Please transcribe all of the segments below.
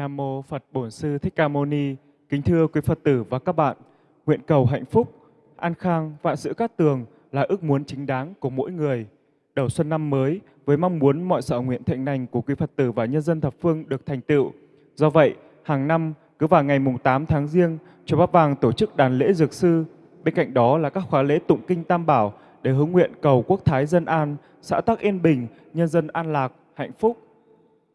Nam mô Phật Bổn Sư Thích Ca Mâu Ni. Kính thưa quý Phật tử và các bạn, nguyện cầu hạnh phúc, an khang, vạn sự cát tường là ước muốn chính đáng của mỗi người. Đầu xuân năm mới với mong muốn mọi sở nguyện thịnh lành của quý Phật tử và nhân dân thập phương được thành tựu. Do vậy, hàng năm cứ vào ngày mùng 8 tháng riêng chùa Bát Vàng tổ chức đàn lễ dược sư. Bên cạnh đó là các khóa lễ tụng kinh Tam Bảo để hướng nguyện cầu quốc thái dân an, xã tắc yên bình, nhân dân an lạc, hạnh phúc.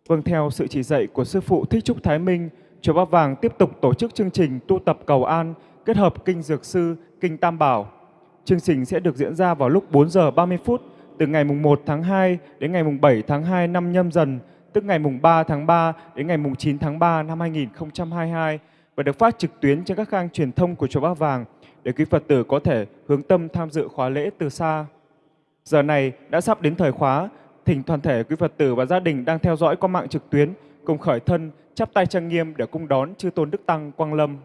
Vâng theo sự chỉ dạy của Sư Phụ Thích Trúc Thái Minh, Chùa Ba Vàng tiếp tục tổ chức chương trình tu tập cầu an kết hợp kinh dược sư, kinh Tam Bảo. Chương trình sẽ được diễn ra vào lúc 4 giờ 30 phút từ ngày mùng 1 tháng 2 đến ngày mùng 7 tháng 2 năm nhâm dần, tức ngày mùng 3 tháng 3 đến ngày mùng 9 tháng 3 năm 2022 và được phát trực tuyến trên các kênh truyền thông của Chùa Ba Vàng để quý Phật tử có thể hướng tâm tham dự khóa lễ từ xa. Giờ này đã sắp đến thời khóa, thỉnh toàn thể quý Phật tử và gia đình đang theo dõi qua mạng trực tuyến cùng khởi thân chắp tay trang nghiêm để cung đón chư tôn đức tăng quang lâm.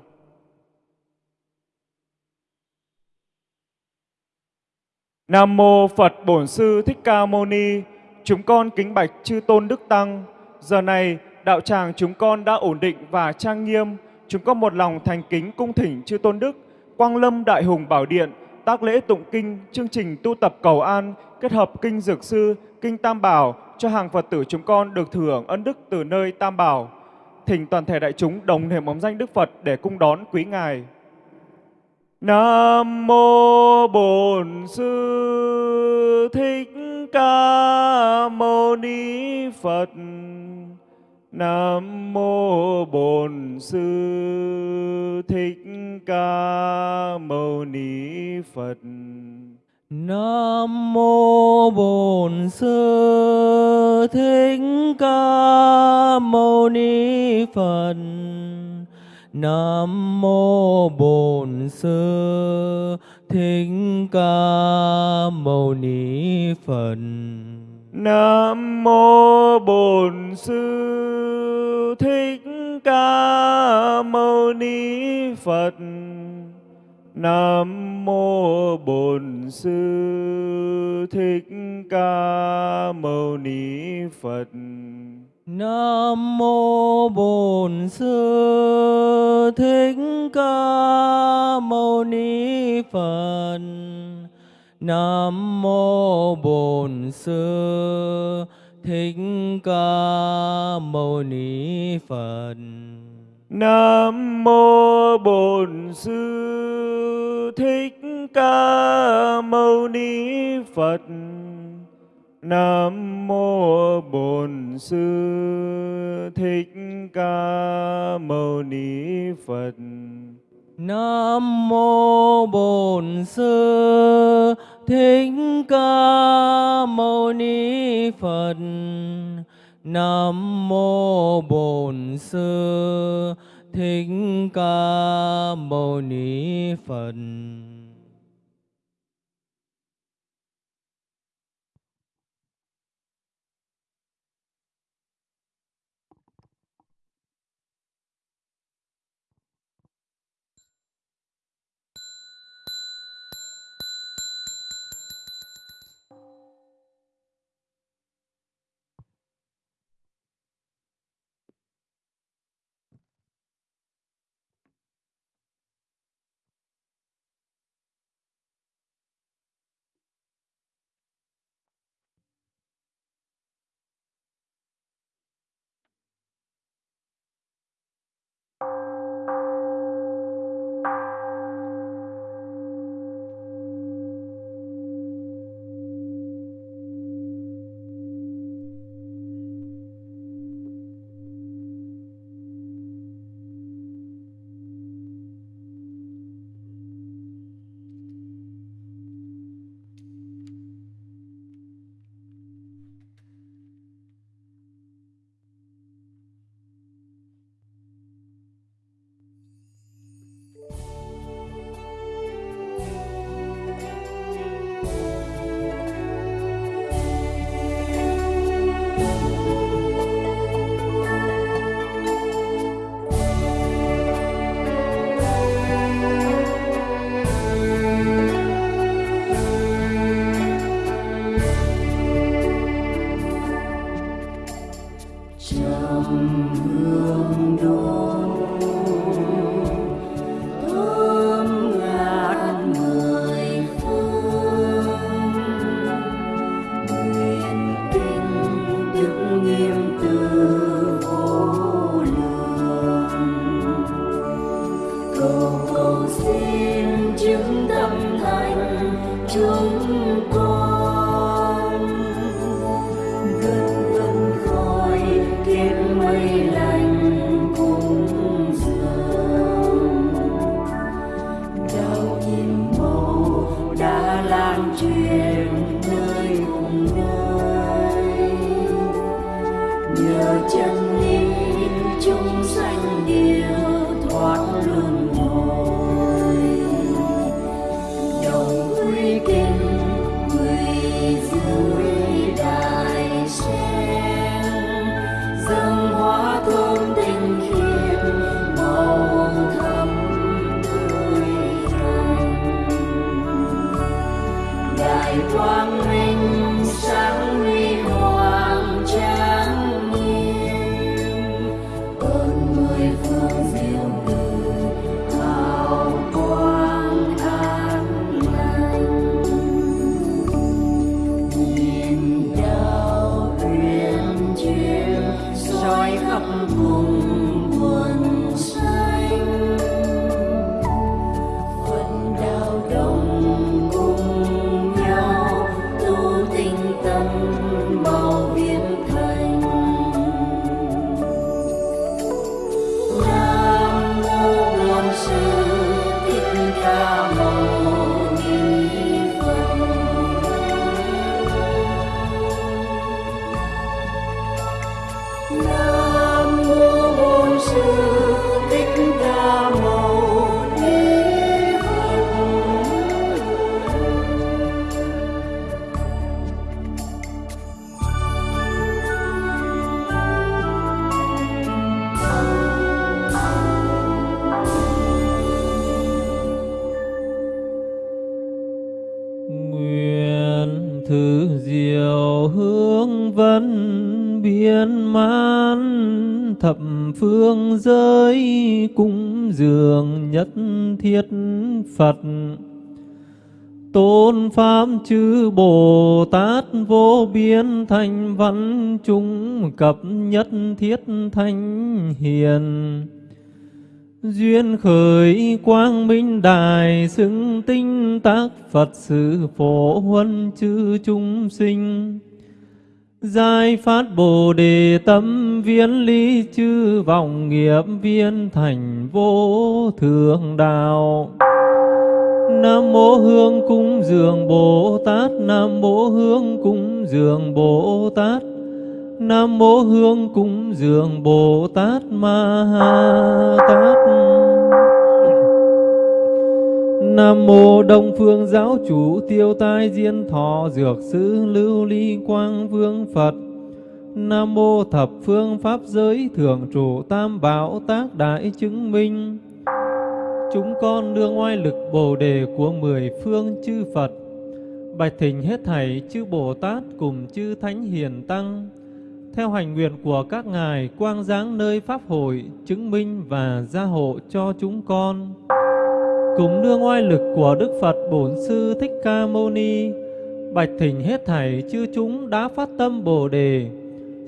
Nam mô Phật Bổn Sư Thích Ca Mâu Ni. Chúng con kính bạch chư tôn đức tăng. Giờ này đạo tràng chúng con đã ổn định và trang nghiêm. Chúng con một lòng thành kính cung thỉnh chư tôn đức Quang Lâm Đại Hùng Bảo Điện tác lễ tụng kinh, chương trình tu tập cầu an kết hợp kinh dược sư, kinh Tam Bảo cho hàng Phật tử chúng con được thừa hưởng ân đức từ nơi Tam Bảo. Thỉnh toàn thể đại chúng đồng niệm bóng danh Đức Phật để cung đón quý ngài. Nam mô Bổn Sư Thích Ca Mâu Ni Phật. Nam mô Bổn Sư Thích Ca Mâu Ni Phật. Nam mô Bổn Sư Thích Ca Mâu Ni Phật. Nam mô Bổn Sư Thích Ca Mâu Ni Phật. Nam mô Bổn Sư Thích Ca Mâu Ni Phật. Nam mô Bổn Sư Thích Ca Mâu Ni Phật. Nam mô Bổn Sư Thích Ca Mâu Ni Phật. Nam mô Bổn Sư Thích Ca Mâu Ni Phật. Nam mô Bổn Sư Thích Ca Mâu Ni Phật. Nam mô Bổn Sư Thích Ca Mâu Ni Phật. Nam mô Bổn Sư Thích Ca Mâu Ni Phật. Nam mô Bổn Sư Thích Ca Mâu Ni Phật. Pháp chư Bồ Tát vô biên thành văn chúng cập nhất thiết thanh hiền Duyên khởi quang minh đài xứng tinh tác Phật sự phổ huân chư chúng sinh. giai phát Bồ Đề tâm viên lý chư vọng nghiệp viên thành vô thượng đạo. Nam mô Hương cung dường Bồ Tát, Nam mô Hương cung dường Bồ Tát. Nam mô Hương cúng dường Bồ Tát Ma Ha Tát. Nam mô Đông Phương Giáo Chủ Tiêu Tai Diên Thọ Dược Sư Lưu Ly Quang Vương Phật. Nam mô Thập Phương Pháp Giới Thượng chủ Tam Bảo Tác Đại Chứng Minh. Chúng con nương oai lực Bồ Đề của mười phương chư Phật. Bạch thỉnh hết thảy chư Bồ Tát cùng chư Thánh Hiền Tăng. Theo hành nguyện của các ngài, quang giáng nơi pháp hội, chứng minh và gia hộ cho chúng con. Cùng nương oai lực của Đức Phật Bổn Sư Thích Ca Mâu Ni, bạch thỉnh hết thảy chư chúng đã phát tâm Bồ đề.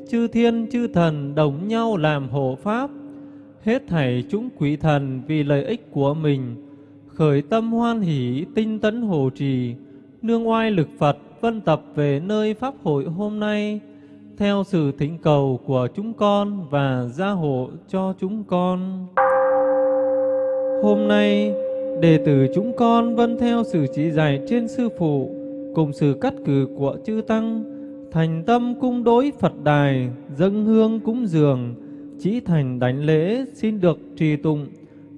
Chư thiên, chư thần đồng nhau làm hộ pháp hết thảy chúng quỷ thần vì lợi ích của mình khởi tâm hoan hỷ tinh tấn hộ trì nương oai lực Phật vân tập về nơi pháp hội hôm nay theo sự thỉnh cầu của chúng con và gia hộ cho chúng con. Hôm nay, đệ tử chúng con vân theo sự chỉ dạy trên sư phụ cùng sự cắt cử của chư tăng, thành tâm cung đối Phật đài, dâng hương cúng dường, chỉ thành đánh lễ xin được trì tụng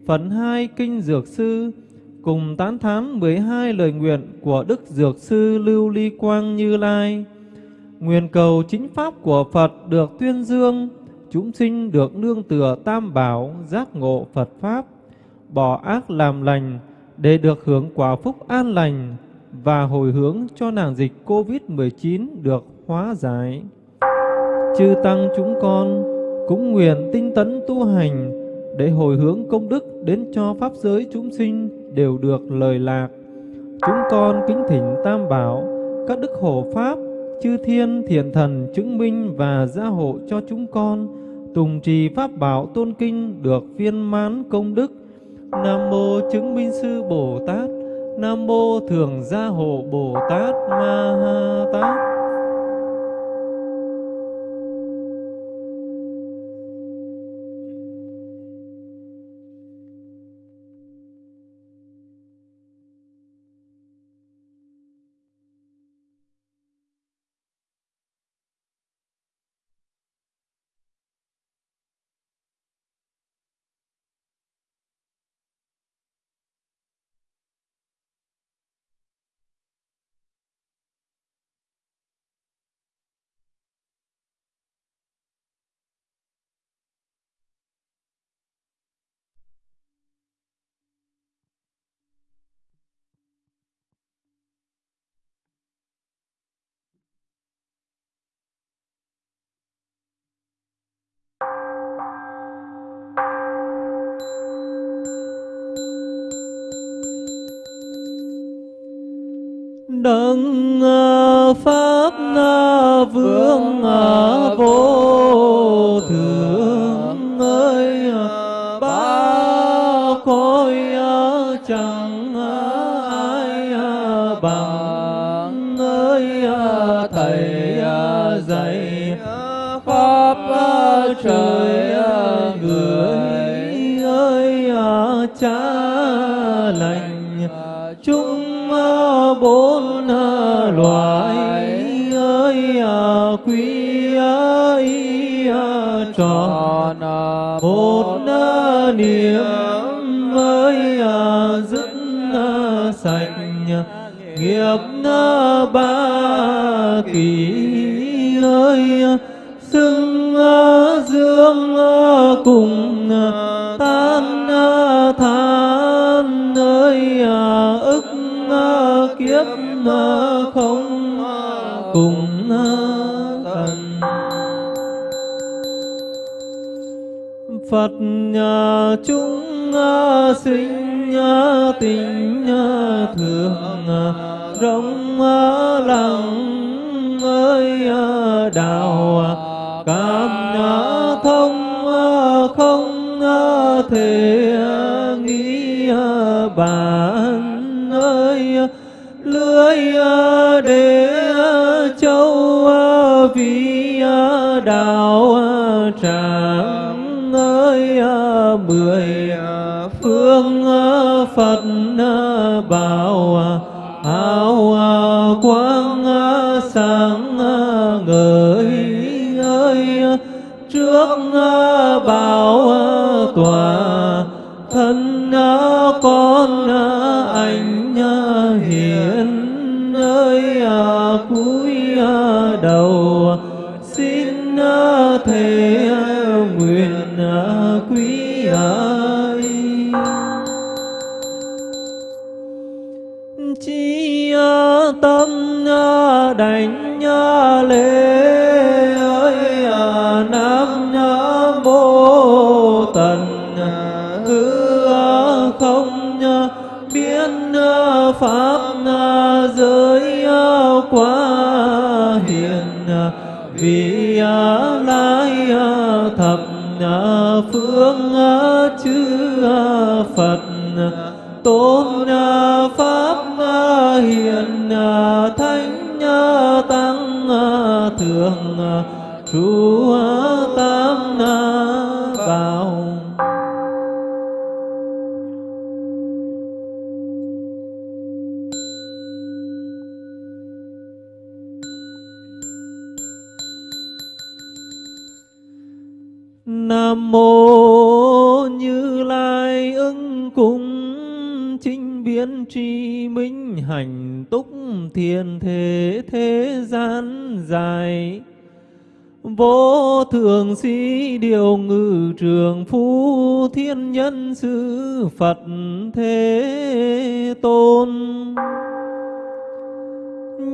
phần hai kinh dược sư cùng tán thán 12 lời nguyện của Đức Dược Sư Lưu Ly Quang Như Lai. Nguyện cầu chính pháp của Phật được tuyên dương, chúng sinh được nương tựa tam bảo, giác ngộ Phật Pháp, bỏ ác làm lành để được hưởng quả phúc an lành và hồi hướng cho nàng dịch Covid-19 được hóa giải. Chư Tăng chúng con cũng nguyện tinh tấn tu hành để hồi hướng công đức đến cho Pháp giới chúng sinh đều được lời lạc. Chúng con kính thỉnh Tam Bảo, các đức hộ Pháp, chư thiên thiện thần chứng minh và gia hộ cho chúng con tùng trì pháp bảo tôn kinh được viên mãn công đức Nam mô chứng minh sư Bồ Tát. Nam mô thường gia hộ Bồ Tát Ma Ha Tát. Pháp na vương ờ, vô tròn một niệm ơi à, dứt sạch, nghiệp ba kỳ ơi, xưng dương cùng tan than ơi à, ức kiếp Phật nhà chúng sinh tình ờ, thường rộng lặng ơi đạo cảm thông không thể nghĩ ờ, bản ơi lưỡi lưới để châu vì đạo người à, phương à, Phật à, bảo áo hào quang sáng người ngời, ơi trước bảo tòa thân con anh ờ, nhớ lễ ơi à nam nhớ mô tần à, cứ à, không nhớ biết pháp giới quá hiền vì ờ, lai thập phương chư Phật tôn pháp hiền thanh thánh tăng ờ, thượng trụ tam bảo Nam mô kiến tri minh hành túc thiền thế thế gian dài. Vô thường sĩ điều ngự trường phu thiên nhân sư Phật thế tôn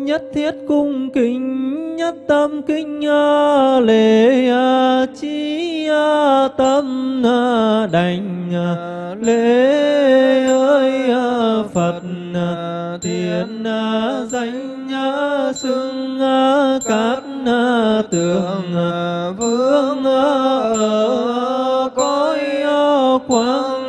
nhất thiết cung kính nhất tâm kinh a, ờ, lễ a, chi a, tâm a, đảnh a, lễ ơi a, Phật a, thiên a, danh a, xưng a, cát a, tường a, vương a, ở cõi a, quang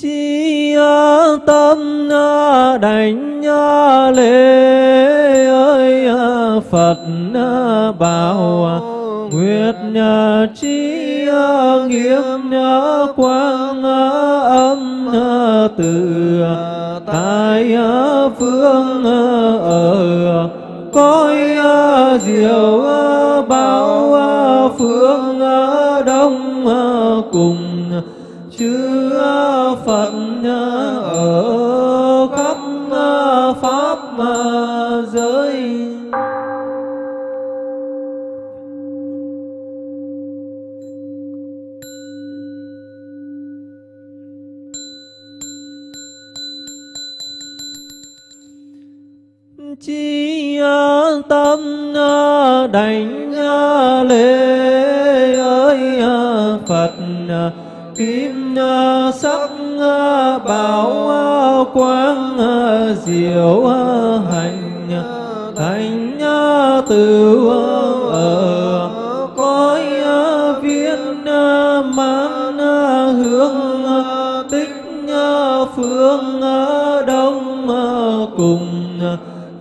chi tâm đảnh lễ ơi Phật bảo, nguyệt chi nghiêm quang âm từ tại phương ở, cõi diệu bao phương đông cùng, chư quang diệu hành thành từ ở cõi viên mang hướng tích phương đông cùng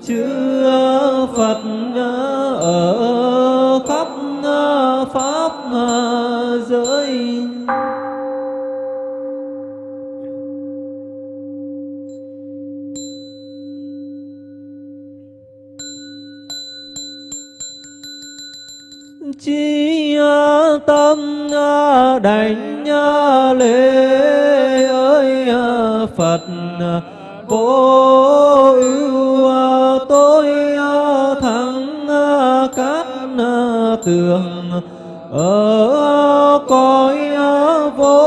chư Phật ở đảnh lễ ơi Phật vô ưu tôi thắng các tường ở cõi vô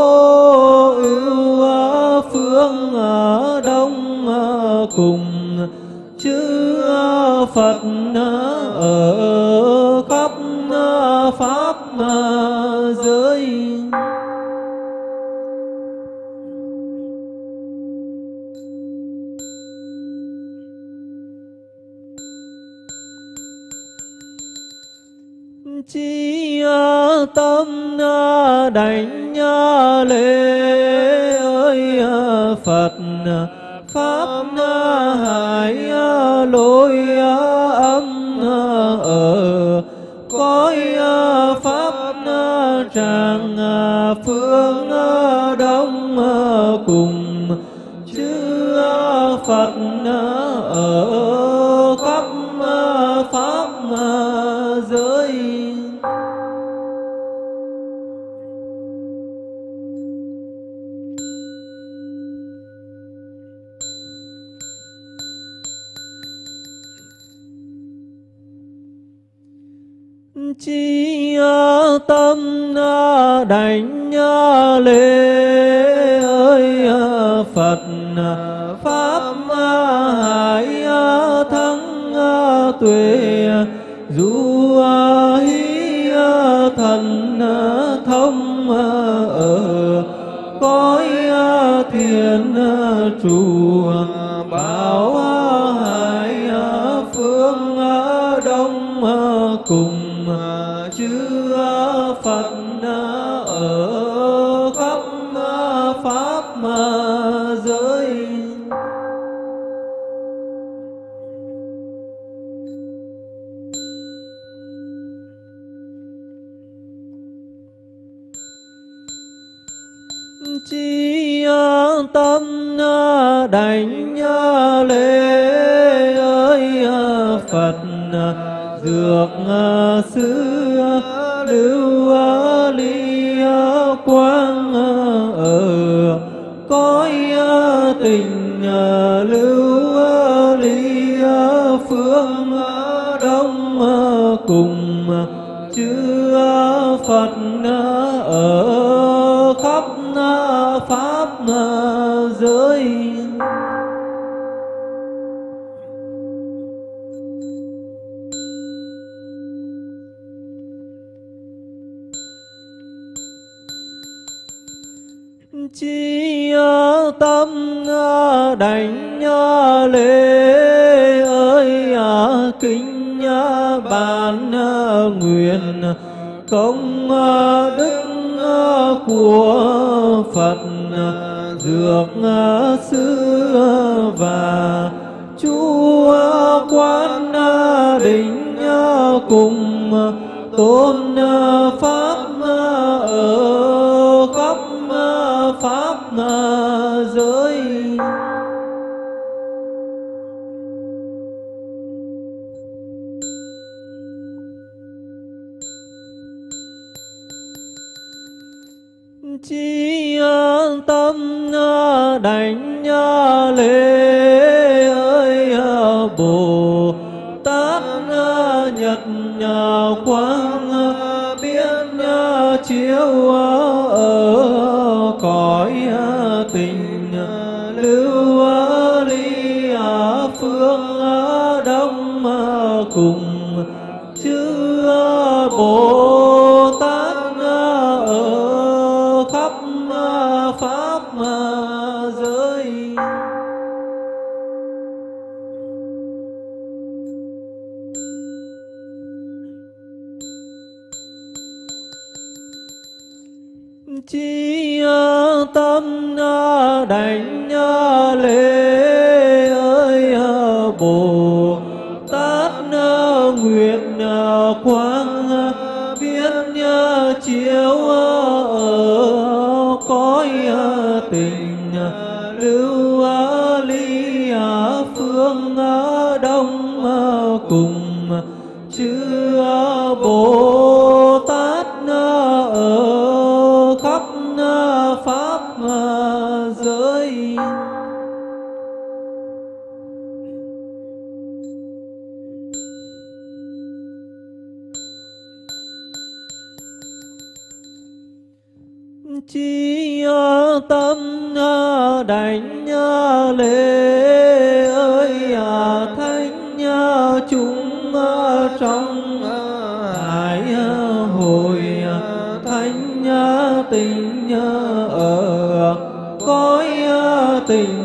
ưu phương à, đông à, cùng. Chư à, Phật ở chi tâm đảnh lễ ơi Phật đảnh lễ ơi, Phật, pháp hải thắng, tuệ du hí, thần, thông, ở, cõi thiền trụ bảo hải phương, đông, cùng đảnh lễ ơi à, Phật à, dược à, sư lưu ly quang ở, cõi tình lưu ly phương đông cùng chư Phật đảnh lễ ơi à, kính ban à, nguyện công à, đức của phật dược sư và chú quan đỉnh cùng tôn pháp ở đảnh lễ ơi bồ tát nhật quang biến chiếu ở cõi tình lưu ly à phương đông cùng chư bồ tem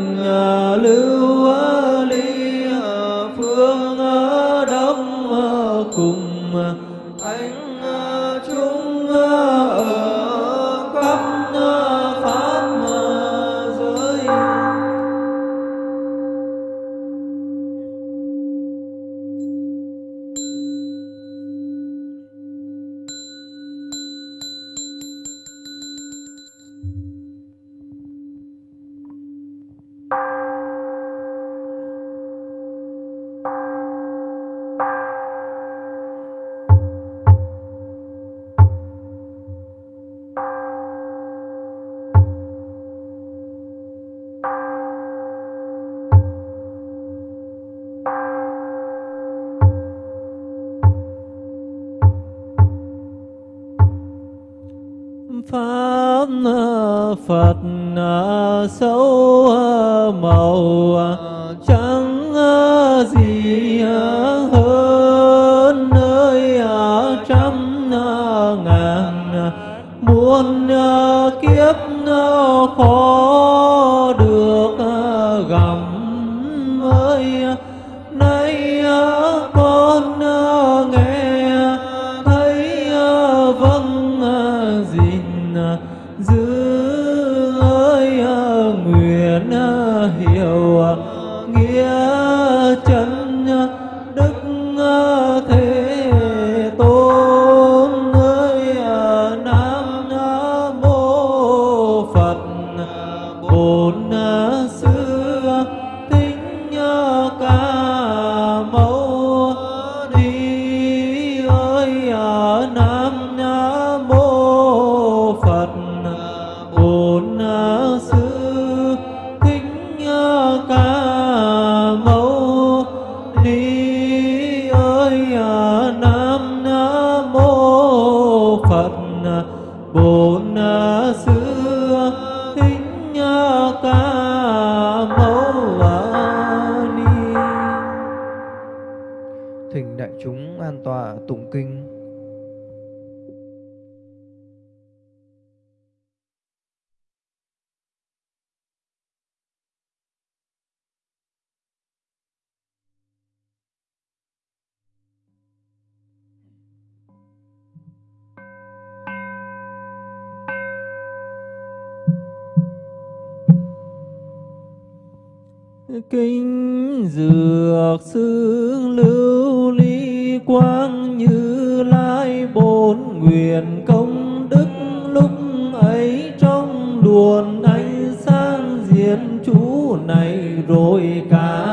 kinh dược xương lưu ly quang như lai bốn nguyện công đức lúc ấy trong luồn ánh sáng diện chú này rồi cả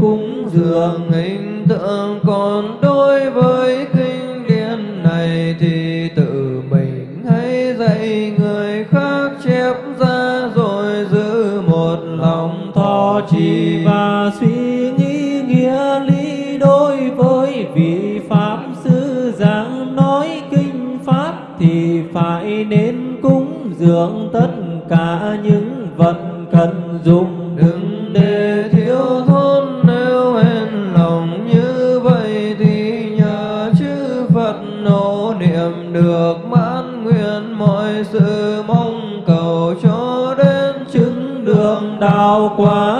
cúng dường hình tượng còn đối với kinh điển này thì tự mình hãy dạy người khác chép ra rồi giữ một lòng thọ trì. Và suy nghĩ nghĩa lý đối với vị pháp sư giảng nói kinh pháp thì phải nên cúng dường tất cả những vật cần dùng. Đừng để thiếu bao quang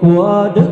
của đức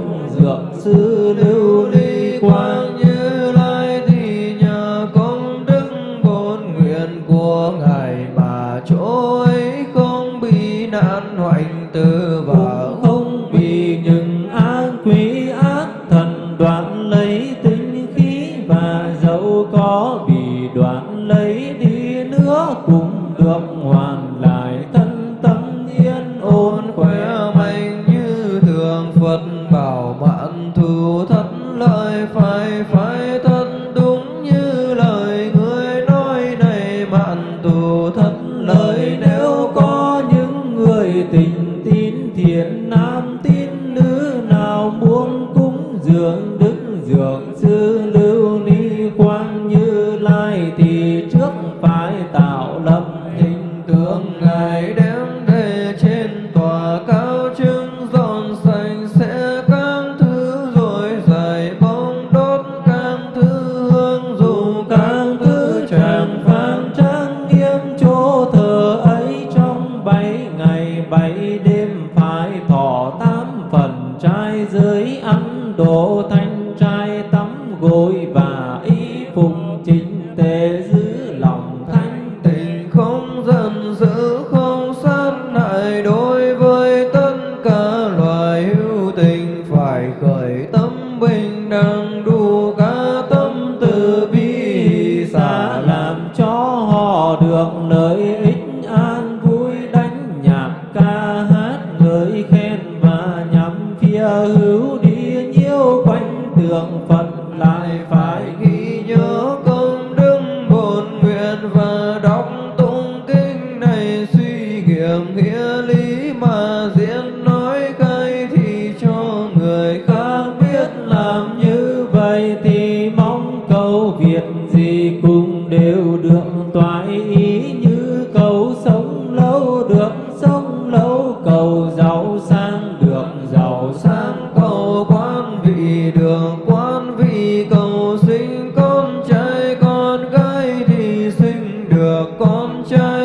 con trai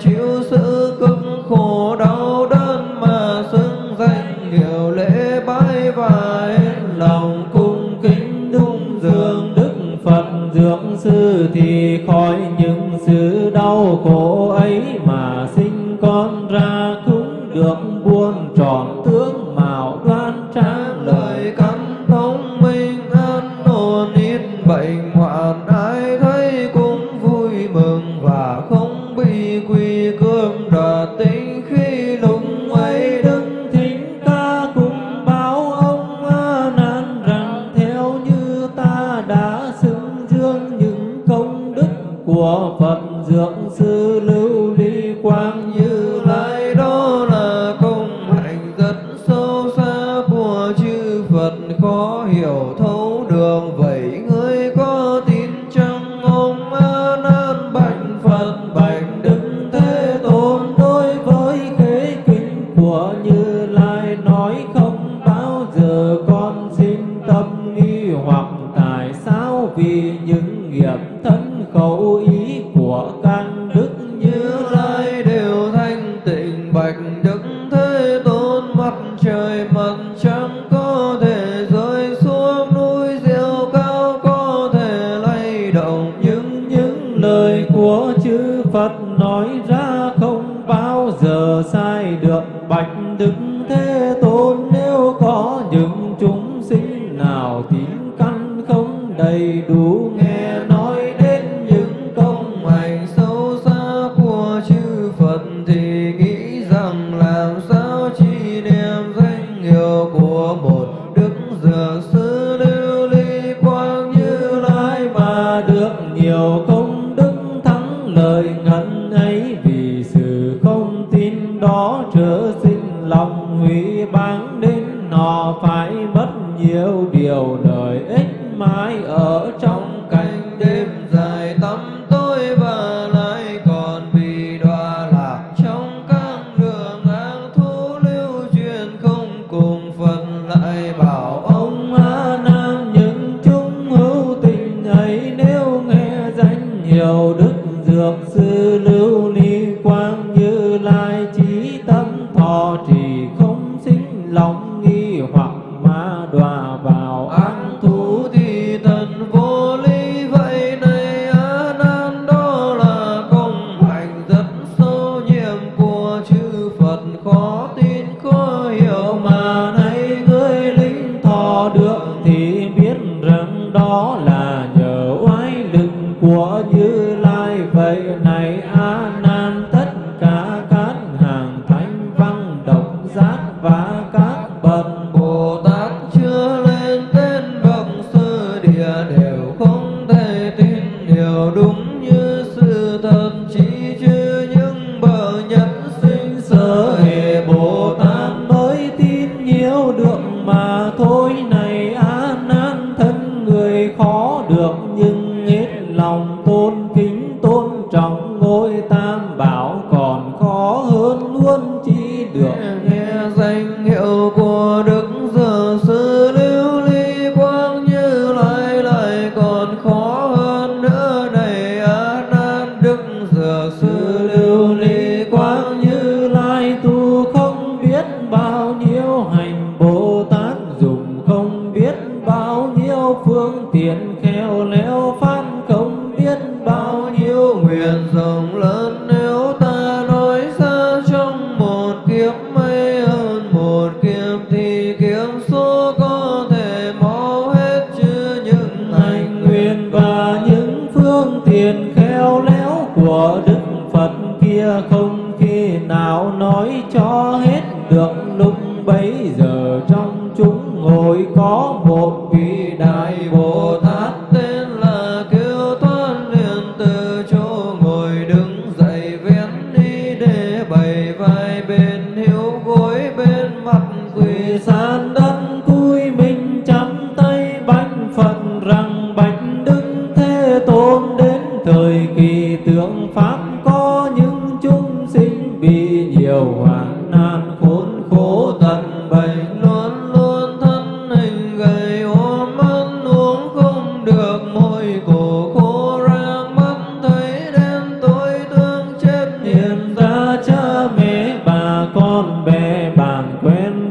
chịu sự cực khổ đau tâm thọ trì không sinh lòng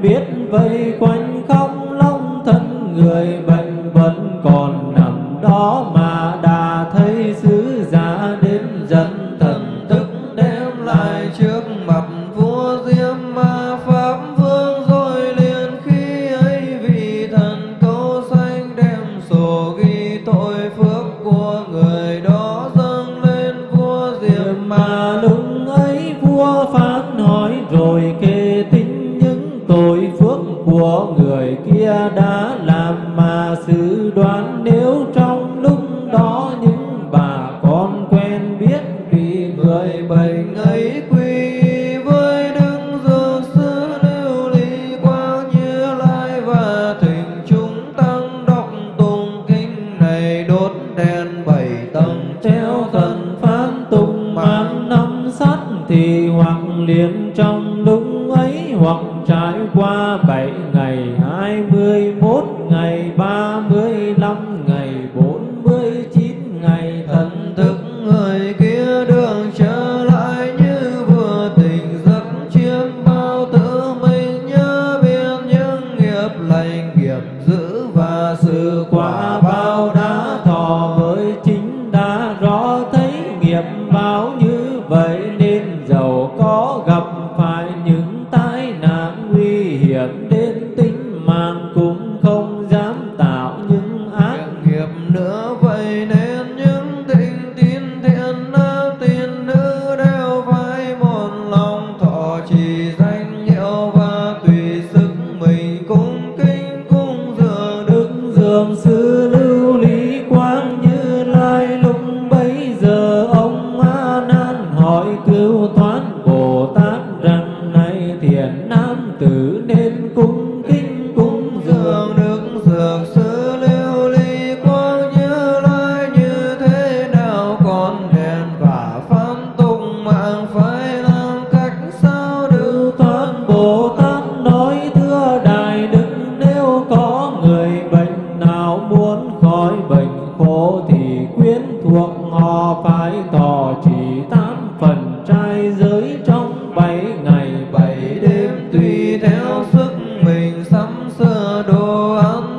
biết vây quanh không long thân người bày Allah.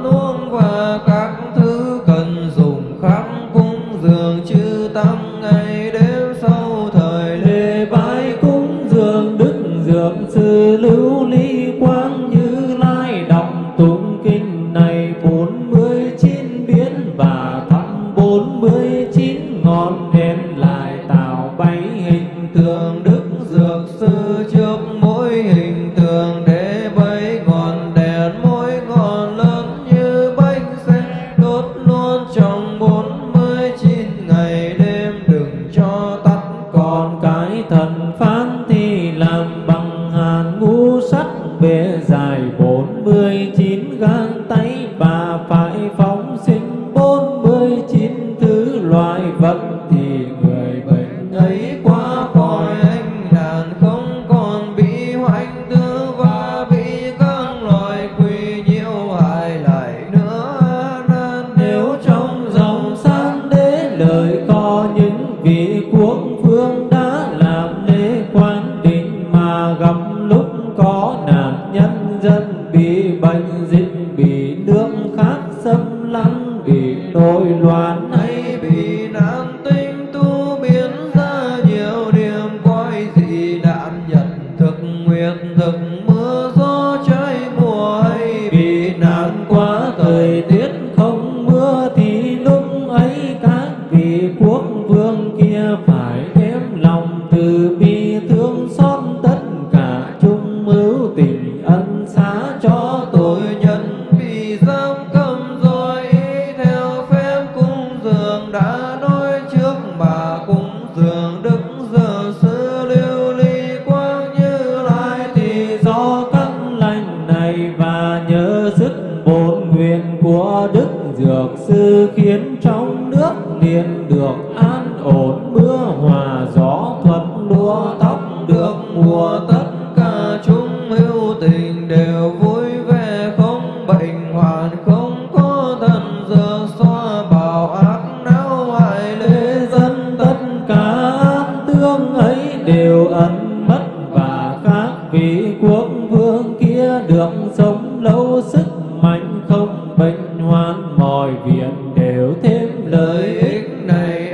Mọi việc đều thêm lợi ích này.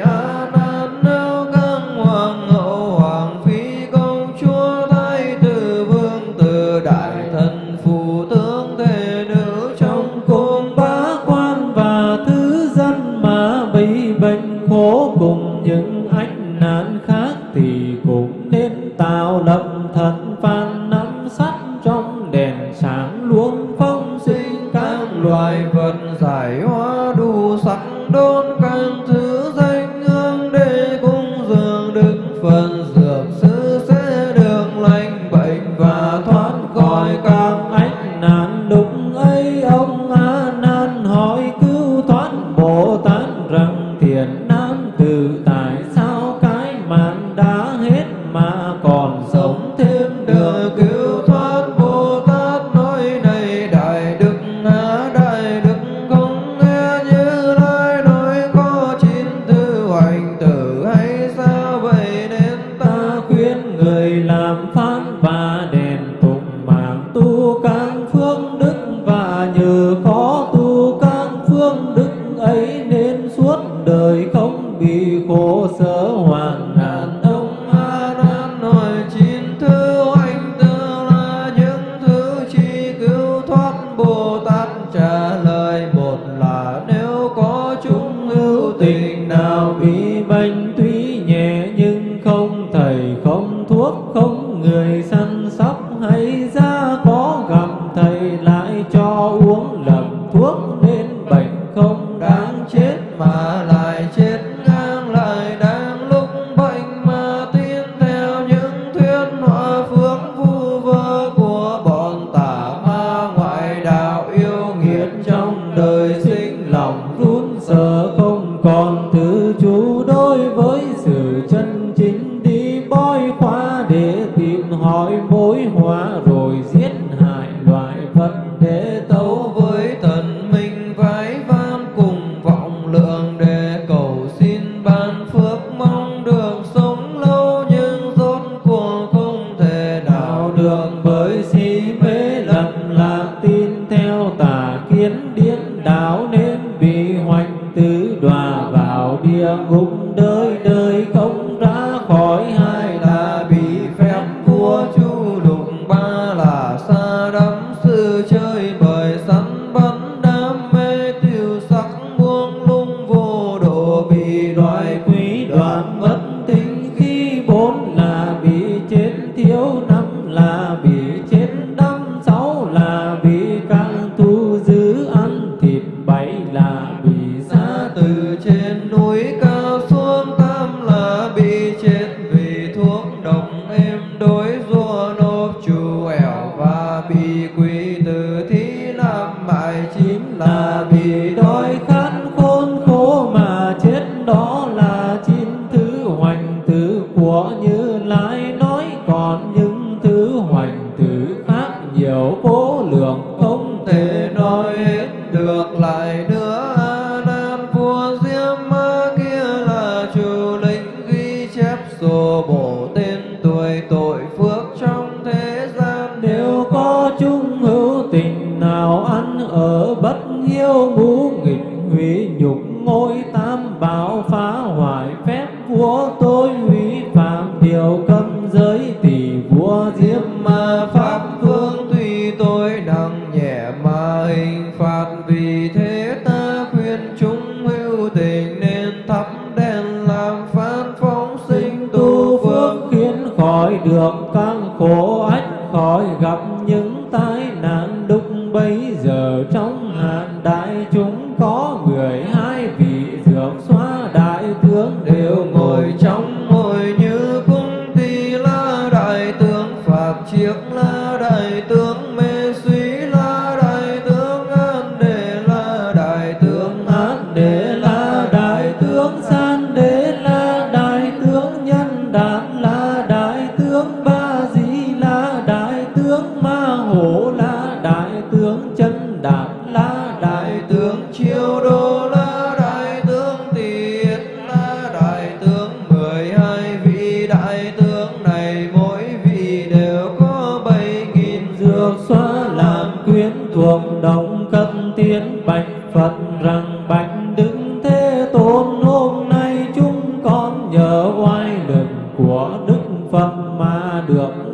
địa ngục đời đời oai lực của đức phật mà được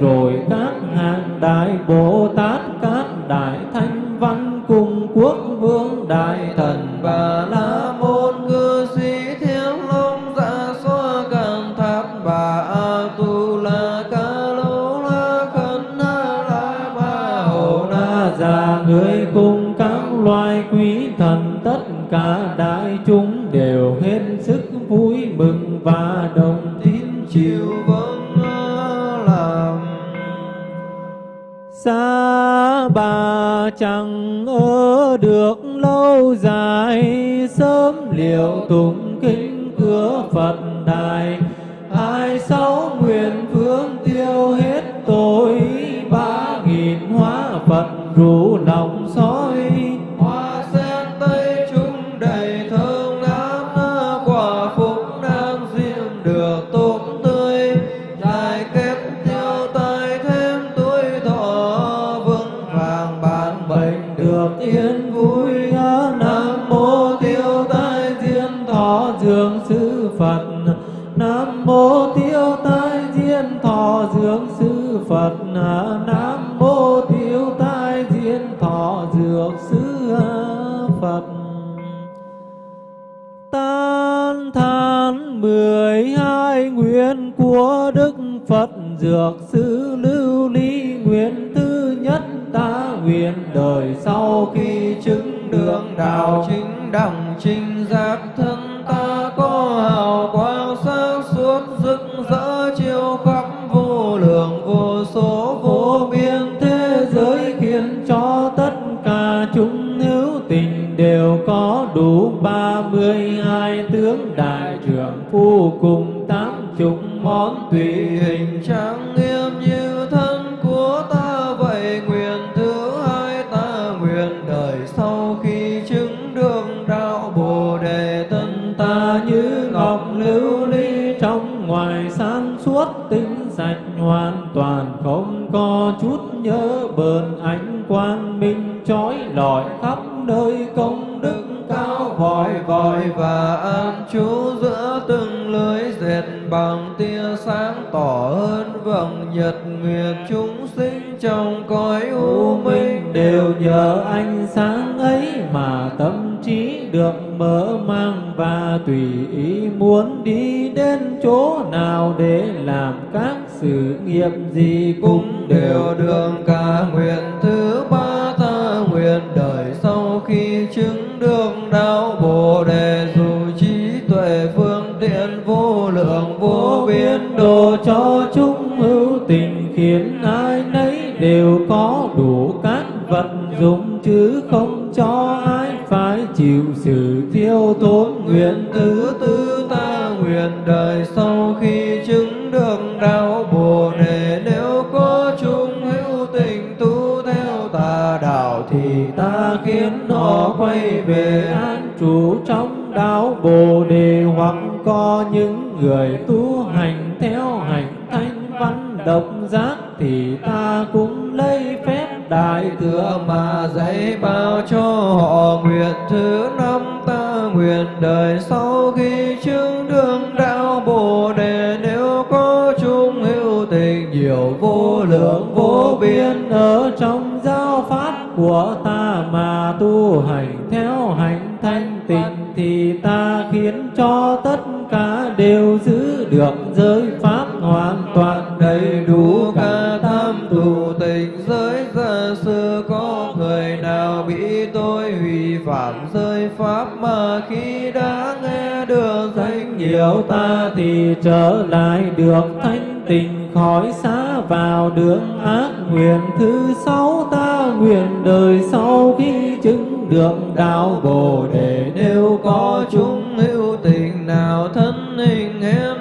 rồi các hàng đại bồ tát, các đại thanh văn cùng quốc vương đại thần. kacang trình ra nhật nguyệt chúng sinh trong cõi u minh đều nhờ ánh sáng ấy mà tâm trí được mở mang và tùy ý muốn đi đến chỗ nào để làm các sự nghiệp gì cũng đều được. Cả nguyện thứ ba ta nguyện đời sau khi chứng được đạo bồ đề, dù trí tuệ phương tiện vô lượng vô biên độ cho khiến ai nấy đều có đủ các vật dụng chứ không cho ai phải chịu sự thiêu tốn nguyện thứ tư ta nguyện đời sau khi chứng được đạo bồ đề nếu có chung hữu tình tu theo tà đạo thì ta khiến họ quay về an trú trong đạo bồ đề hoặc có những người tu hành theo độc giác thì ta cũng lấy phép đại thừa mà dạy bao cho họ nguyện thứ năm ta nguyện đời sau khi chứng đương đạo bồ đề. Nếu có chung hữu tình nhiều vô lượng vô biên ở trong giáo pháp của ta mà tu hành theo hành thanh tịnh thì ta khiến cho tất cả đều giữ được giới pháp hoàn toàn đầy đủ cả tham tụ tình giới gia sư, có người nào bị tôi hủy phạm giới pháp mà khi đã nghe được danh nhiều ta thì trở lại được thanh tình khỏi xa vào đường ác nguyện thứ sáu, ta nguyện đời sau khi chứng được đạo bồ đề nếu có chúng hữu tình nào thân hình em.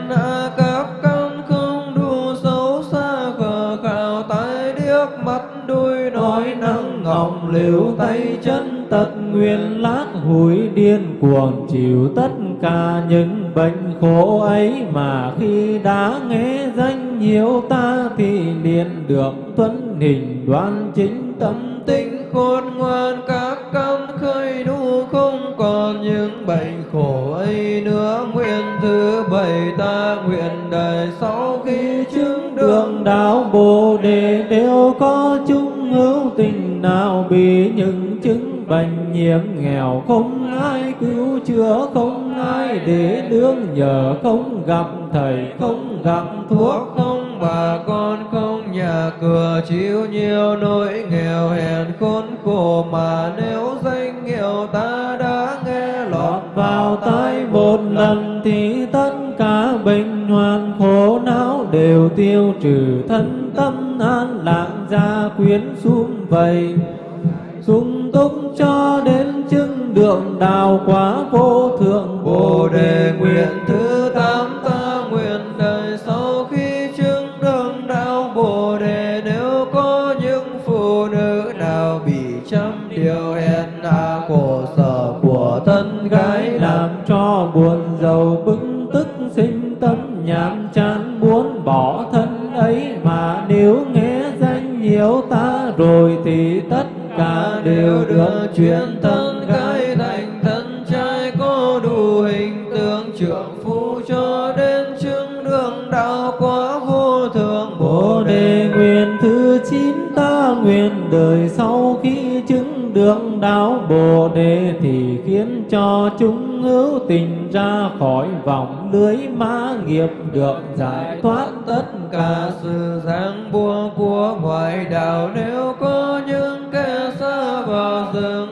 Năng liễu tay chân tật nguyên lát hủi điên cuồng chịu tất cả những bệnh khổ ấy mà khi đã nghe danh nhiều ta thì liền được tuấn hình đoan chính tâm tinh khôn ngoan các căn khơi đủ không còn những bệnh khổ ấy nữa. Nguyện thứ bảy ta nguyện đời sau khi chứng đường đạo bồ đề đều có chung hữu tình nào bị những chứng bệnh nhiễm nghèo? Không ai cứu chữa, không ai để đương nhờ, không gặp thầy, không gặp thuốc, không bà con, không nhà cửa. Chịu nhiều nỗi nghèo hèn khốn khổ mà nếu danh hiệu ta đã nghe lọt vào tai một lần thì tất cả bệnh hoạn khổ não đều tiêu trừ. Thân tâm an lạc gia quyến sum vầy, sung túc cho đến chứng đường đạo quá vô thượng Bồ đề. Nguyện thứ tám ta nguyện đời sau khi chứng đường đạo Bồ đề, nếu có những phụ nữ nào bị trăm điều hèn hạ khổ sở của thân gái làm cho buồn giàu bức tức sinh tâm nhàm chán muốn bỏ thân ấy mà nếu nghe rồi thì tất cả đều được chuyển thân gái thành thân trai có đủ hình tượng trưởng phu cho đến chứng đường đạo quả vô thượng Bồ đề nguyện thứ chín ta nguyện đời sau khi chứng được đạo Bồ đề thì khiến cho chúng hữu tình ra khỏi vòng lưới ma nghiệp được giải thoát tất cả sự ràng buộc của ngoại đạo. Nếu có những kẻ xa vào rừng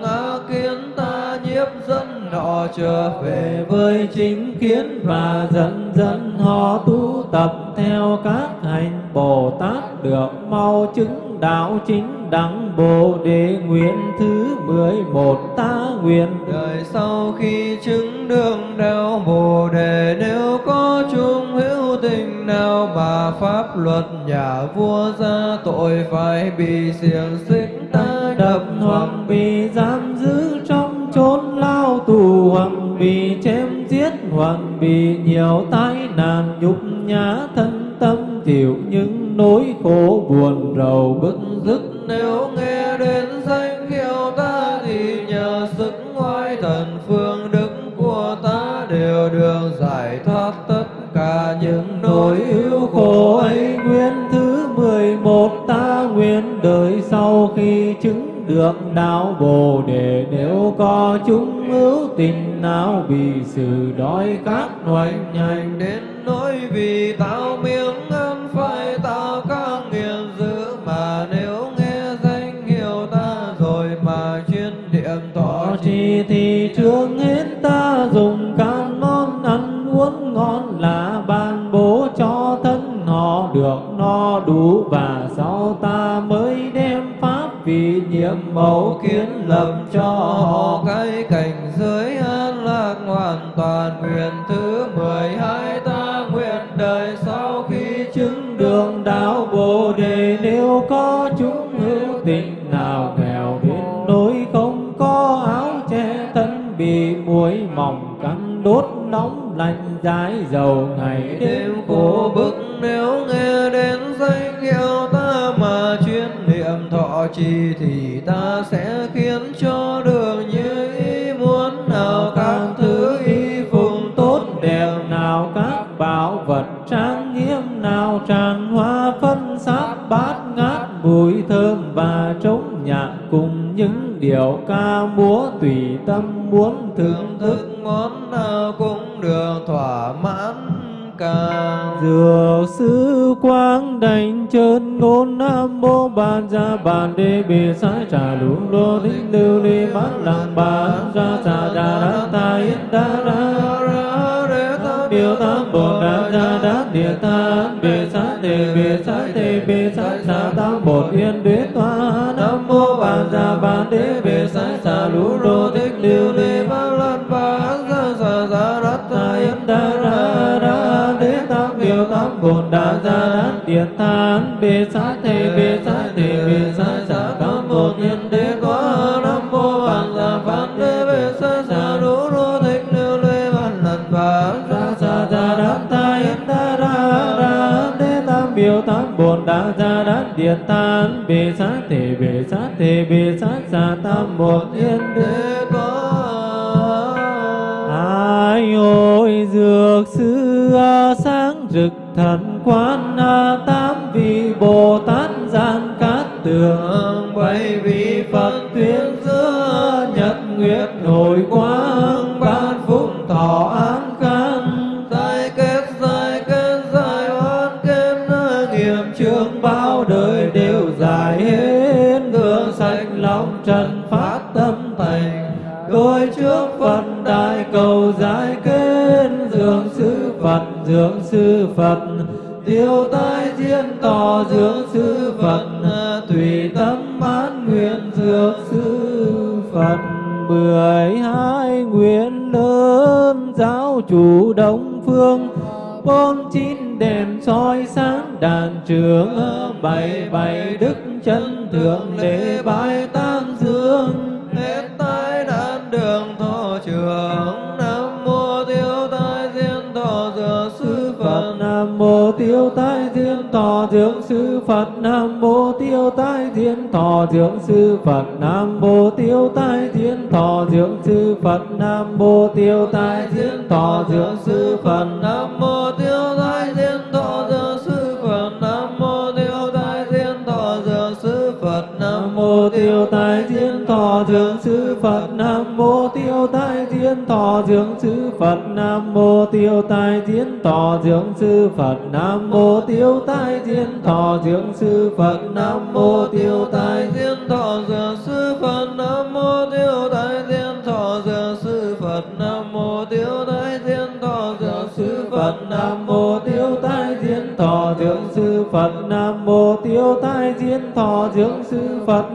họ trở về với chính kiến và dần dần họ tu tập theo các hành Bồ Tát được mau chứng đạo chính đẳng Bồ đề nguyện thứ mười một ta nguyện. Đời sau khi chứng đường đạo bồ đề nếu có chung hữu tình nào mà pháp luật nhà vua ra tội phải bị xiềng xích ta đập hoặc bị giam giữ trong chốn lao tù hoặc bị chém giết hoặc bị nhiều tai nạn, nhục nhã thân tâm, chịu những nỗi khổ buồn rầu bức dứt nếu nghe đến danh hiệu ta thì nhờ sức ngoại thần phương đức của ta đều được giải thoát tất cả những nỗi ưu khổ ấy. Nguyên thứ mười một ta nguyện đời sau khi chứng được đạo bồ đề nếu có chúng hữu tình nào bị sự đói khát hoành hành. Đến nỗi vì tạo miếng ăn phải tạo các nghiền dữ mà nếu nghe danh hiệu ta rồi mà chuyên thọ Thọ trì thì trước hết ta dùng can món ăn uống ngon là ban bố cho thân họ được no đủ và nhiệm mẫu kiến lập cho họ cái cảnh giới an lạc hoàn toàn nguyện thứ mười hai ta nguyện đời sau khi chứng đường đạo bồ đề. Nếu có chúng hữu tình nào nghèo đến nỗi không có áo che thân bị muối mỏng cắn đốt nóng lạnh dài dầu ngày đêm khổ bức. Nếu nghe đến danh hiệu ta mà chuyên niệm thọ trì thì ta sẽ khiến cho đường như ý muốn nào các thứ y phục tốt đẹp nào các bảo vật trang nghiêm nào tràn hoa phân sát bát ngát mùi thơm và trống nhạc cùng những điệu ca múa tùy tâm muốn bàn gia bàn đê bì sái trà lũ lô thích lưu ly bát lăng bàn ra, trà đà đá ta yên đa đa ra để biểu tam bồ đà ra đát địa ta bì sát tề bì sát tề bì sát trà. Tam bồ yên đế toa, nam mô bàn gia bàn đê bì sái trà lũ lô thích lưu ly bát lăng bàn ra, trà gia đát ta yên đa đa đa đế tam biểu tam bồ đà gia đát địa tán bề sát thề bề sát thề tam gia đát điện tán bề sát thể bề sát thể bề sát xa tam một yên đế để có Ai ôi dược sư sáng rực thần quan a, tám vị Bồ Tát gian cát tường bảy vị Phật tuyên giữa nhật nguyệt hồi quang ban phúc thọ Phật. Tiêu tai thiên tỏ dưỡng sư Phật, tùy tâm mãn nguyện dưỡng sư Phật. Mười hai nguyện lớn giáo chủ đông phương, bốn chín đèn soi sáng đàn trường, bảy bảy đức chân thượng lễ Phật Nam Mô Tiêu Tai Thiên Thọ Dưỡng Sư Phật Nam Mô Tiêu Tai Thiên Thọ Dưỡng Sư Phật Nam Mô Tiêu Tai Thiên Thọ Dưỡng Sư Phật nam mô tiêu tai thiên thọ dưỡng sư phật nam mô tiêu tai thiên thọ Dưỡng sư phật nam Mô Tiêu Tai Thiên Thọ Dưỡng Sư Phật Nam Mô Tiêu Tai Thiên Thọ Dưỡng Sư Phật Nam Mô Tiêu Tai Thiên Thọ Dưỡng Sư Phật Nam Mô Thọ Dưỡng Sư Phật, Nam Mô Tiêu tài thiên thọ dược sư phật, nam mô tiêu tài thiên thọ dược sư phật, nam mô tiêu tài thiên thọ dược sư phật, Nam Mô Tiêu tài Thiên Thọ Dưỡng Sư Phật, Nam Mô Tiêu tài Thiên Thọ Dưỡng Sư Phật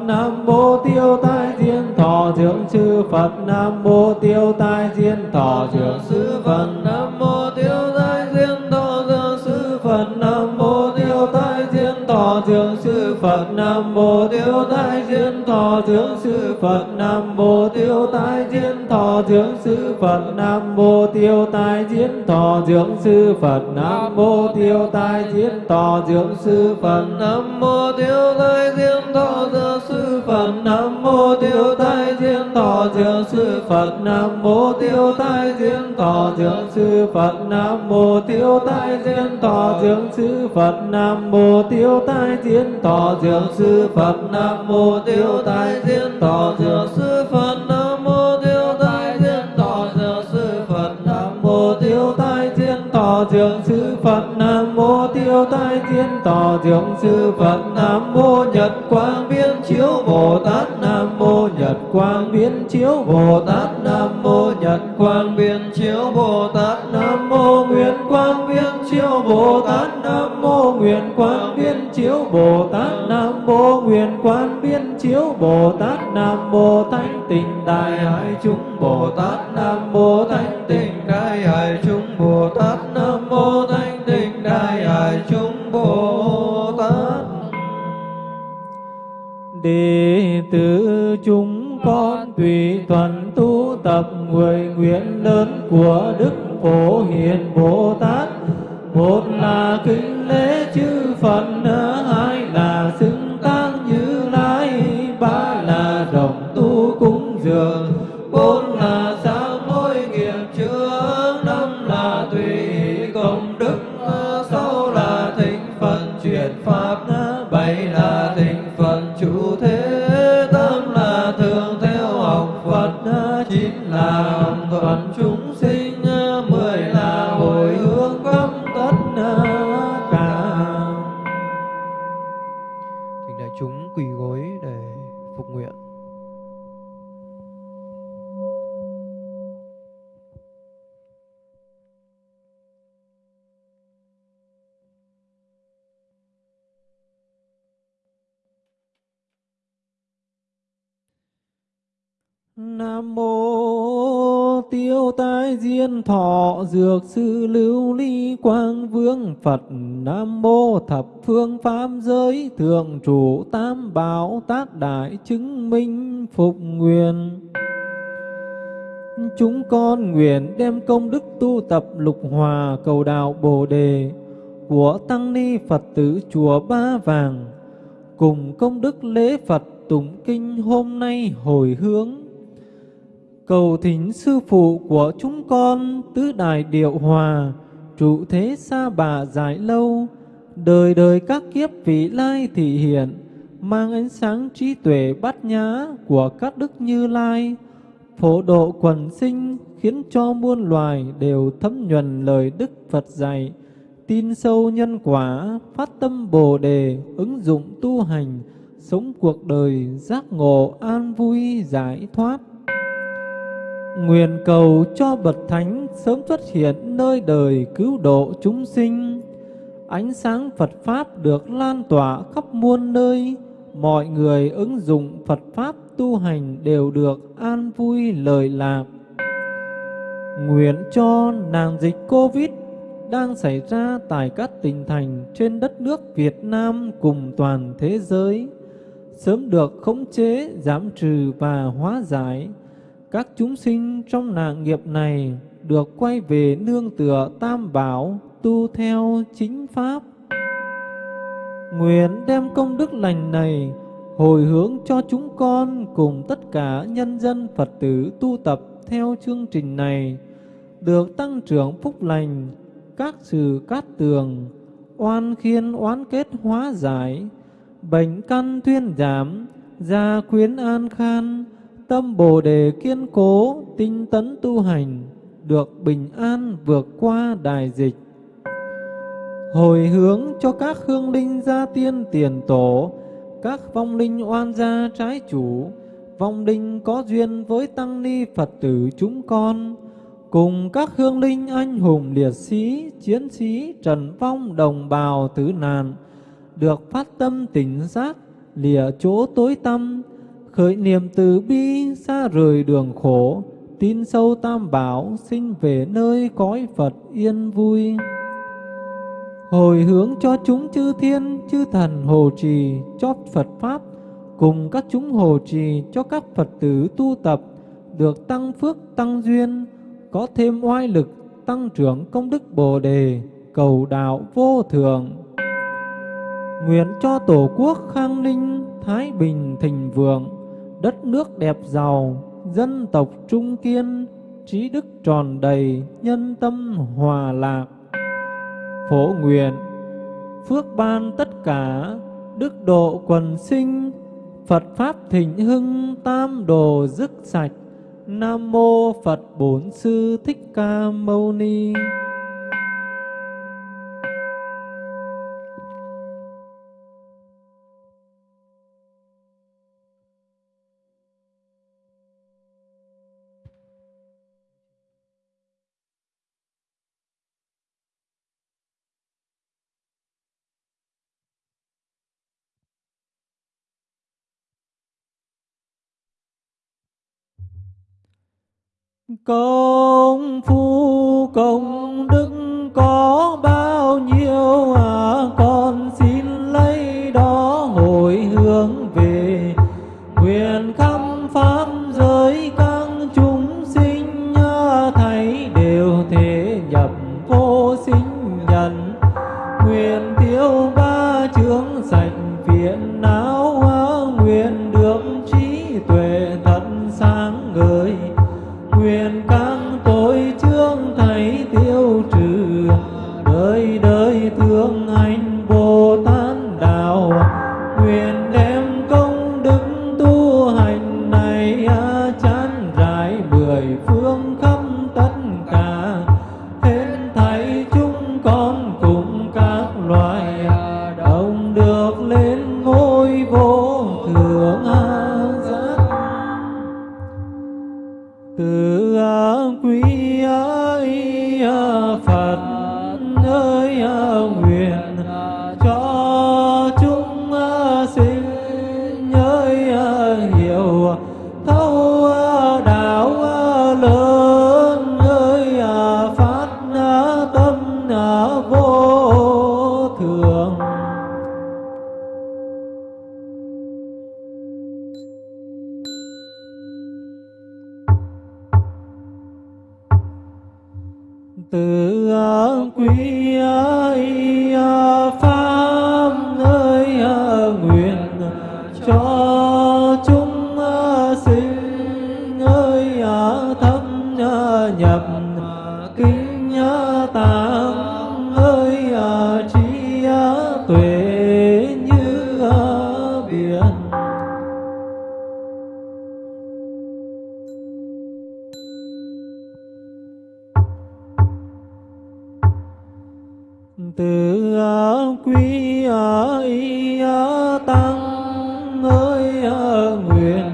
thượng Sư Phật, Nam Mô Tiêu Tai Thiên Thọ thượng Sư Phật, Nam Mô Tiêu Tai Thiên Thọ thượng Sư Phật, Nam Mô Tiêu Tai Thiên Thọ thượng Sư Phật, nam mô tiêu tai thiên phật Nam Mô Tiêu Thái Thiên Thọ Dưỡng Sư Phật Nam Mô Tiêu Thái Thiên Thọ Dưỡng Sư Phật Nam Mô Tiêu Thái Thiên Thọ Dưỡng Sư Phật Nam Mô Tiêu Thái Thiên Thọ Dưỡng Sư Phật Nam Mô Tiêu Thái Thiên Thọ Dưỡng Sư Phật Thiên Sư Phật Nam Mô Tiêu Tai Thiên tỏ. Dưỡng Sư Phật Nam Mô Nhật Quang Biến Chiếu Bồ Tát. Nam Mô Nhật Quang Biến Chiếu Bồ Tát. Nam Mô Nhật Quang Biến chiếu bồ tát. Nam Mô Nguyện Quang Biến Chiếu Bồ Tát. Nam Mô Nguyện Quang Biến Chiếu Bồ Tát. Nam Mô Nguyện Quang Biến Chiếu Bồ Tát. Nam Mô Thánh tịnh Đại Hải Chúng Bồ Tát Nam Mô Thánh tịnh đại hải chúng bồ tát nam mô thanh tịnh đại hải chúng bồ tát. Đệ tử chúng con tùy thuận tu tập mười nguyện lớn của Đức Phổ Hiền Bồ Tát. Một là kính lễ chư Phật, hai là sư Nam mô Tiêu Tai Diên Thọ Dược Sư Lưu Ly Quang Vương Phật. Nam mô Thập Phương Pháp Giới Thượng Chủ Tam Bảo Tác Đại Chứng Minh Phục Nguyện. Chúng con nguyện đem công đức tu tập lục hòa cầu đạo Bồ Đề của Tăng Ni Phật tử Chùa Ba Vàng. Cùng công đức lễ Phật tụng kinh hôm nay hồi hướng cầu thỉnh sư phụ của chúng con tứ đại điệu hòa, trụ thế xa bà dài lâu. Đời đời các kiếp vị lai thị hiện, mang ánh sáng trí tuệ bát nhã của các đức như lai. Phổ độ quần sinh khiến cho muôn loài đều thấm nhuần lời đức Phật dạy. Tin sâu nhân quả, phát tâm bồ đề, ứng dụng tu hành, sống cuộc đời giác ngộ an vui, giải thoát. Nguyện cầu cho bậc thánh sớm xuất hiện nơi đời cứu độ chúng sinh. Ánh sáng Phật Pháp được lan tỏa khắp muôn nơi, mọi người ứng dụng Phật Pháp tu hành đều được an vui lời lạc. Nguyện cho nàng dịch Covid đang xảy ra tại các tỉnh thành trên đất nước Việt Nam cùng toàn thế giới sớm được khống chế, giảm trừ và hóa giải các chúng sinh trong nạn nghiệp này được quay về nương tựa tam bảo, tu theo chính pháp. Nguyện đem công đức lành này hồi hướng cho chúng con cùng tất cả nhân dân Phật tử tu tập theo chương trình này, được tăng trưởng phúc lành, các sự cát tường, oan khiên oán kết hóa giải, bệnh căn thuyên giảm, gia quyến an khan, Tâm Bồ Đề kiên cố, tinh tấn tu hành, được bình an vượt qua đại dịch. Hồi hướng cho các hương linh gia tiên tiền tổ, các vong linh oan gia trái chủ, vong linh có duyên với tăng ni Phật tử chúng con, cùng các hương linh anh hùng liệt sĩ, chiến sĩ, trần vong đồng bào tử nạn, được phát tâm tỉnh giác, lìa chỗ tối tâm, khởi niệm từ bi xa rời đường khổ, tin sâu tam bảo sinh về nơi cõi Phật yên vui. Hồi hướng cho chúng chư thiên, chư thần hồ trì cho Phật pháp, cùng các chúng hồ trì cho các Phật tử tu tập, được tăng phước tăng duyên, có thêm oai lực tăng trưởng công đức Bồ đề, cầu đạo vô thường nguyện cho tổ quốc khang ninh, thái bình thịnh vượng đất nước đẹp giàu, dân tộc trung kiên, trí đức tròn đầy, nhân tâm hòa lạc. Phổ nguyện, phước ban tất cả, đức độ quần sinh, Phật Pháp thịnh hưng, tam đồ dứt sạch. Nam Mô Phật Bổn Sư Thích Ca Mâu Ni Công phu công ơi nguyện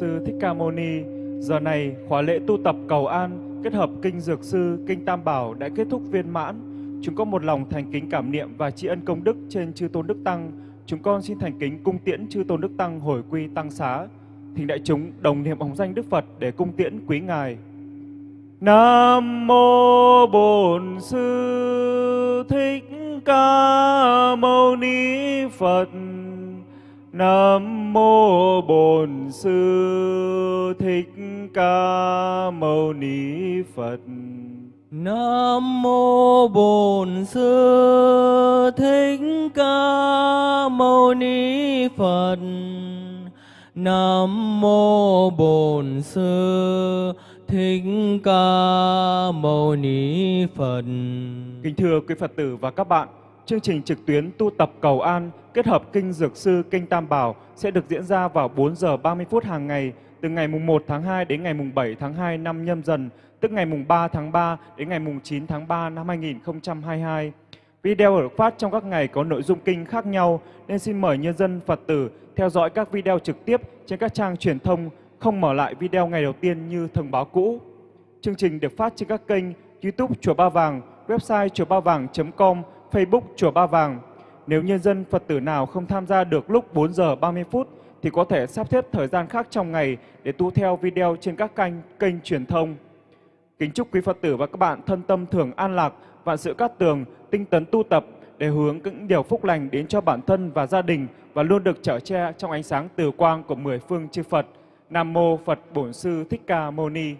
Sư Thích Ca Mâu Ni. Giờ này khóa lễ tu tập cầu an kết hợp kinh Dược Sư, kinh Tam Bảo đã kết thúc viên mãn. Chúng con một lòng thành kính cảm niệm và tri ân công đức trên chư tôn đức tăng. Chúng con xin thành kính cung tiễn chư tôn đức tăng hồi quy tăng xá. Thỉnh đại chúng đồng niệm hồng danh Đức Phật để cung tiễn quý ngài. Nam mô Bổn Sư Thích Ca Mâu Ni Phật. Nam mô Bổn Sư Thích Ca Mâu Ni Phật. Nam mô Bổn Sư Thích Ca Mâu Ni Phật. Nam mô Bổn Sư Thích Ca Mâu Ni Phật. Kính thưa quý Phật tử và các bạn, chương trình trực tuyến tu tập cầu an kết hợp kinh Dược Sư, kinh Tam Bảo sẽ được diễn ra vào 4 giờ 30 phút hàng ngày từ ngày mùng 1 tháng 2 đến ngày mùng 7 tháng 2 năm nhâm dần, tức ngày mùng 3 tháng 3 đến ngày mùng 9 tháng 3 năm 2022. Video được phát trong các ngày có nội dung kinh khác nhau nên xin mời nhân dân Phật tử theo dõi các video trực tiếp trên các trang truyền thông, không mở lại video ngày đầu tiên như thông báo cũ. Chương trình được phát trên các kênh YouTube Chùa Ba Vàng, website chùa ba vàng.com, Facebook Chùa Ba Vàng. Nếu nhân dân Phật tử nào không tham gia được lúc 4 giờ 30 phút thì có thể sắp xếp thời gian khác trong ngày để tu theo video trên các kênh kênh truyền thông. Kính chúc quý Phật tử và các bạn thân tâm thường an lạc, vạn sự cát tường, tinh tấn tu tập để hướng những điều phúc lành đến cho bản thân và gia đình và luôn được trở che trong ánh sáng từ quang của mười phương chư Phật. Nam mô Phật Bổn Sư Thích Ca Mâu Ni.